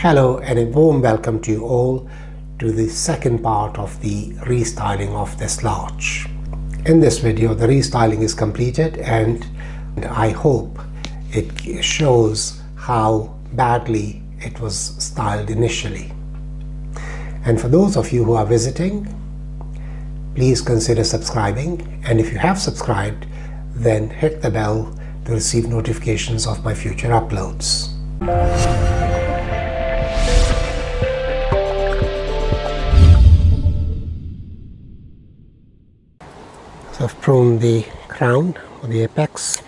Hello and a warm welcome to you all to the second part of the restyling of this larch. In this video the restyling is completed and I hope it shows how badly it was styled initially. And for those of you who are visiting, please consider subscribing and if you have subscribed then hit the bell to receive notifications of my future uploads. So I've pruned the crown or the apex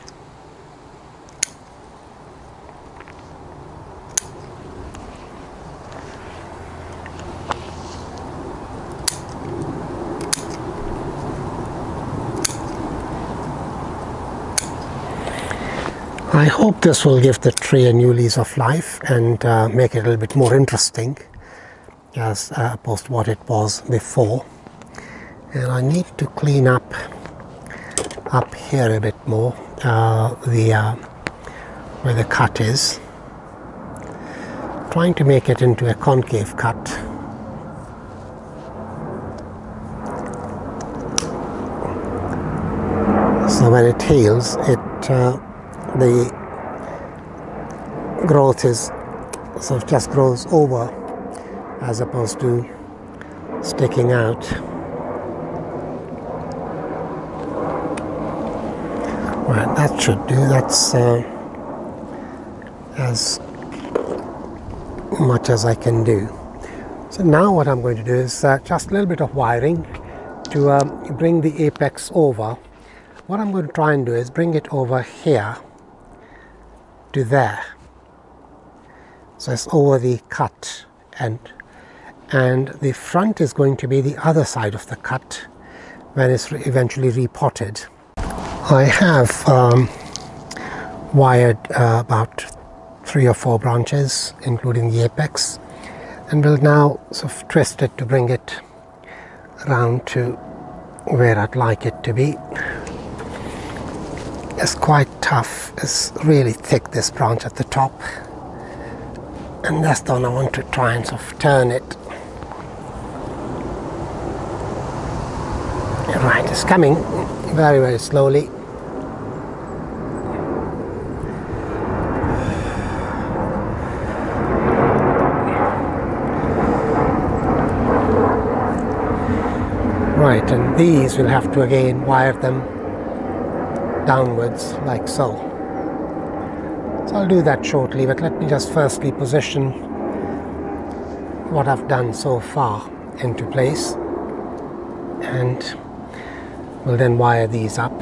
I hope this will give the tree a new lease of life and uh, make it a little bit more interesting as uh, opposed to what it was before. And I need to clean up up here a bit more uh, the uh, where the cut is. Trying to make it into a concave cut. So when it heals, it uh, the growth is sort of just grows over as opposed to sticking out. Right, that should do. That's uh, as much as I can do. So now what I'm going to do is uh, just a little bit of wiring to um, bring the apex over. What I'm going to try and do is bring it over here to there. So it's over the cut and and the front is going to be the other side of the cut when it's eventually repotted. I have um, wired uh, about three or four branches including the apex and will now sort of twist it to bring it around to where I'd like it to be It's quite tough. It's really thick, this branch at the top. And that's the one I want to try and sort of turn it. Right, it's coming very, very slowly. Right, and these we'll have to again wire them downwards like so. So I'll do that shortly, but let me just firstly position what I've done so far into place and we'll then wire these up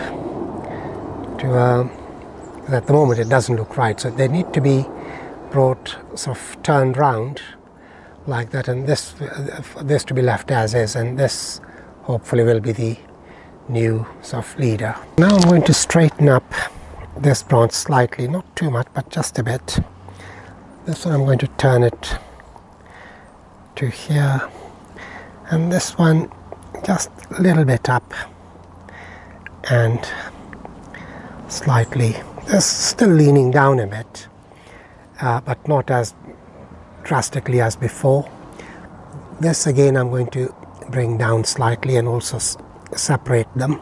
to uh, at the moment it doesn't look right so they need to be brought sort of turned round like that and this this to be left as is and this hopefully will be the new soft leader. Now I'm going to straighten up this branch slightly, not too much, but just a bit. This one I'm going to turn it to here, and this one just a little bit up and slightly. This still leaning down a bit, uh, but not as drastically as before. This again I'm going to bring down slightly and also separate them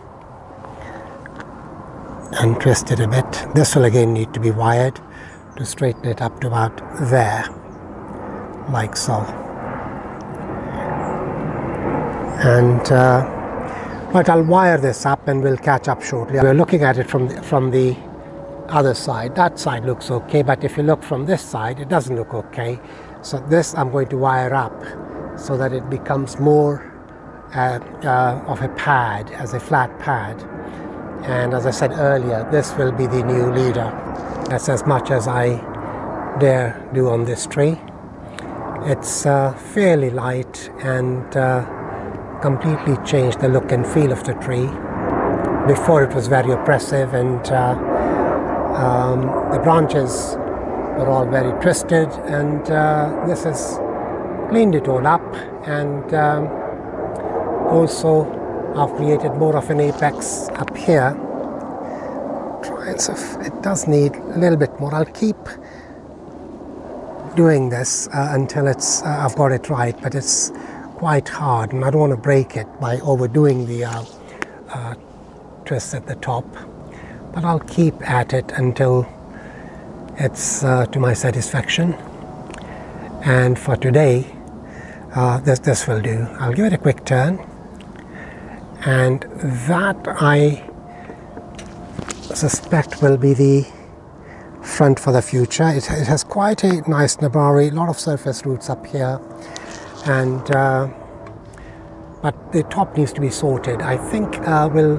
and twist it a bit. This will again need to be wired to straighten it up to about there, like so. And uh, but I'll wire this up and we'll catch up shortly. We're looking at it from the, from the other side. That side looks okay, but if you look from this side, it doesn't look okay. So this I'm going to wire up so that it becomes more uh, uh, of a pad, as a flat pad. And as I said earlier, this will be the new leader. That's as much as I dare do on this tree. It's uh, fairly light and uh, completely changed the look and feel of the tree. Before it was very oppressive and uh, um, the branches were all very twisted and uh, this has cleaned it all up and um, also I've created more of an apex up here it does need a little bit more I'll keep doing this uh, until it's uh, I've got it right, but it's quite hard, and I don't want to break it by overdoing the uh, uh, twist at the top. But I'll keep at it until it's uh, to my satisfaction. And for today, uh, this this will do. I'll give it a quick turn, and that I suspect will be the front for the future. It, it has quite a nice nebari, a lot of surface roots up here, and uh, but the top needs to be sorted. I think uh, we'll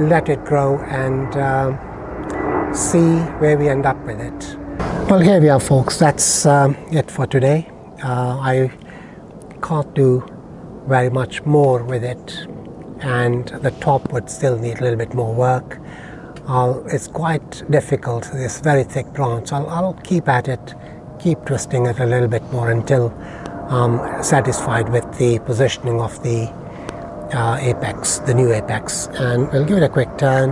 let it grow and uh, see where we end up with it. Well, here we are, folks. That's um, it for today. Uh, I can't do very much more with it, and the top would still need a little bit more work. I'll, it's quite difficult, this very thick branch. I'll, I'll, keep at it, keep twisting it a little bit more until I'm satisfied with the positioning of the uh, apex, the new apex. And we'll give it a quick turn.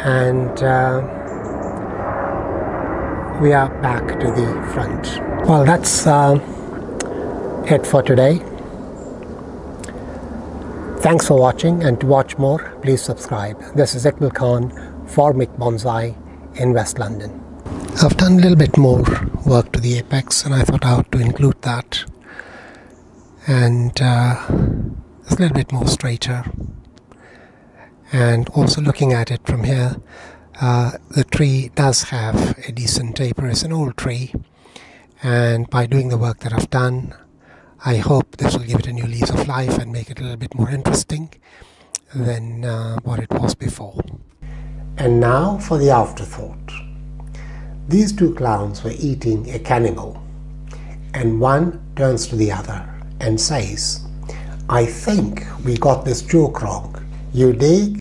And uh, we are back to the front. Well, that's uh, it for today. Thanks for watching and to watch more, please subscribe. This is Iqbal Khan for Mick Bonsai in West London. I've done a little bit more work to the apex and I thought I ought to include that. And uh, it's a little bit more straighter. And also looking at it from here, uh, the tree does have a decent taper. It's an old tree. And by doing the work that I've done, I hope this will give it a new lease of life and make it a little bit more interesting than uh, what it was before. And now for the afterthought. These two clowns were eating a cannibal, and one turns to the other and says, I think we got this joke wrong. You dig?